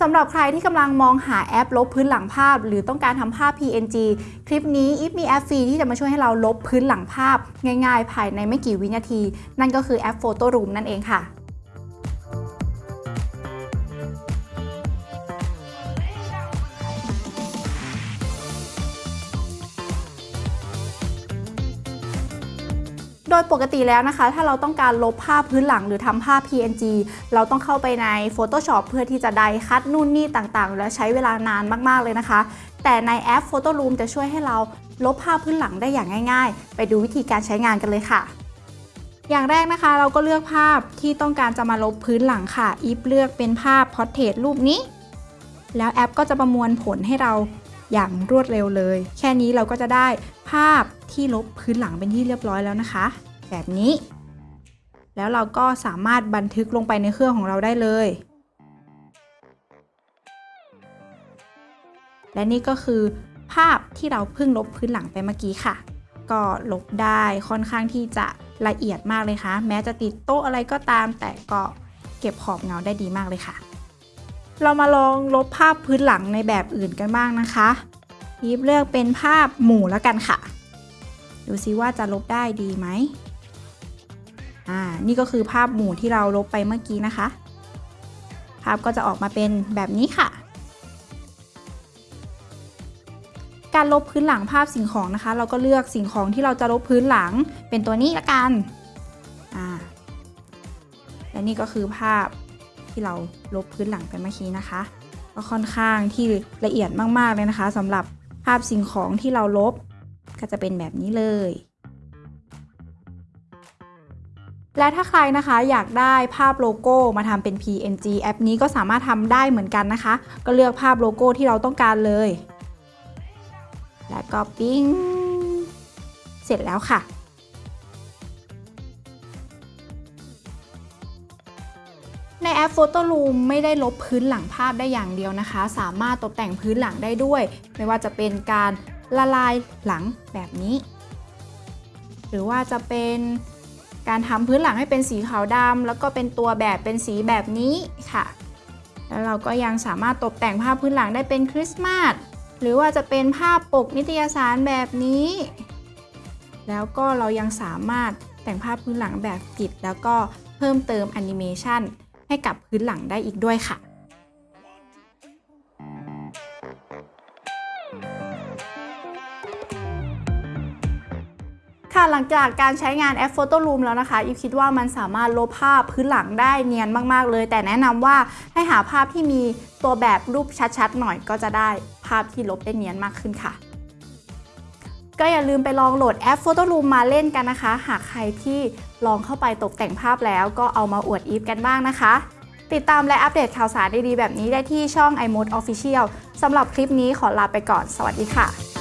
สำหรับใครที่กำลังมองหาแอปลบพื้นหลังภาพ หรือต้องการทำภาพ PNG คลิปนี้อีฟมีแอปฟรีที่จะมาช่วยให้เราลบพื้นหลังภาพ ง่ายๆ ภายในไม่กี่วินาที นั่นก็คือแอป Photo Room นั่นเองค่ะ โดยปกติแล้วนะคะ ถ้าเราต้องการลบภาพพื้นหลังหรือทำภาพ PNG เราต้องเข้าไปใน Photoshop เพื่อที่จะไดคัดนู่นนี่ต่างๆ และใช้เวลานานมาก ๆ เลยนะคะ แต่ในแอป Photo Room จะช่วยให้เราลบภาพพื้นหลังได้อย่างง่าย ๆ ไปดูวิธีการใช้งานกันเลยค่ะ อย่างแรกนะคะ เราก็เลือกภาพที่ต้องการจะมาลบพื้นหลังค่ะ อีฟเลือกเป็นภาพพอร์เทรตรูปนี้ แล้วแอปก็จะประมวลผลให้เราอย่างรวดเร็วเลย แค่นี้เราก็จะได้ภาพ ที่ลบพื้นหลังเป็นที่เรียบร้อยแล้วนะคะ แบบนี้ แล้วเราก็สามารถบันทึกลงไปในเครื่องของเราได้เลย และนี่ก็คือภาพที่เราเพิ่งลบพื้นหลังไปเมื่อกี้ค่ะ ก็ลบได้ค่อนข้างที่จะละเอียดมากเลยค่ะ แม้จะติดโต๊ะอะไรก็ตาม แต่ก็เก็บขอบเงาได้ดีมากเลยค่ะ เรามาลองลบภาพพื้นหลังในแบบอื่นกันบ้างนะคะยิบเลือกเป็นภาพหมู่แล้วกันค่ะ ดูซิว่าจะลบได้ดีไหมอ่า นี่ก็คือภาพหมู่ที่เราลบไปเมื่อกี้นะคะ ภาพก็จะออกมาเป็นแบบนี้ค่ะ การลบพื้นหลังภาพสิ่งของนะคะ เราก็เลือกสิ่งของที่เราจะลบพื้นหลังเป็นตัวนี้ละกัน อ่า และนี่ก็คือภาพที่เราลบพื้นหลังไปเมื่อกี้นะคะ ก็ค่อนข้างที่ละเอียดมากๆเลยนะคะสำหรับภาพสิ่งของที่เราลบ ก็จะเป็นแบบนี้เลย และถ้าใครนะคะอยากได้ภาพโลโก้มาทำเป็น PNG แอปนี้ก็สามารถทำได้เหมือนกันนะคะ ก็เลือกภาพโลโก้ที่เราต้องการเลย แล้วก็ปิ้ง เสร็จแล้วค่ะในแอป Photo Room ไม่ได้ลบพื้นหลังภาพได้อย่างเดียวนะคะ สามารถตกแต่งพื้นหลังได้ด้วย ไม่ว่าจะเป็นการ ละลายหลังแบบนี้ หรือว่าจะเป็นการทำพื้นหลังให้เป็นสีขาวดำแล้วก็เป็นตัวแบบเป็นสีแบบนี้ค่ะ แล้วเราก็ยังสามารถตกแต่งภาพพื้นหลังได้เป็นคริสต์มาสหรือว่าจะเป็นภาพปกนิตยสารแบบนี้ แล้วก็เรายังสามารถแต่งภาพพื้นหลังแบบกิดแล้วก็เพิ่มเติมแอนิเมชันให้กับพื้นหลังได้อีกด้วยค่ะ หลังจากการใช้งานแอป Photo Room แล้วนะคะอีฟคิดว่ามันสามารถลบภาพพื้นหลังได้เนียนมากๆเลย แต่แนะนำว่าให้หาภาพที่มีตัวแบบรูปชัดๆ หน่อยก็จะได้ภาพที่ลบได้เนียนมากขึ้นค่ะ ก็อย่าลืมไปลองโหลดแอป Photo Room มาเล่นกันนะคะ หากใครที่ลองเข้าไปตกแต่งภาพแล้วก็เอามาอวดอีฟกันบ้างนะคะ ติดตามและอัปเดตข่าวสารดีๆแบบนี้ได้ที่ช่อง iMode Official สำหรับคลิปนี้ขอลาไปก่อน สวัสดีค่ะ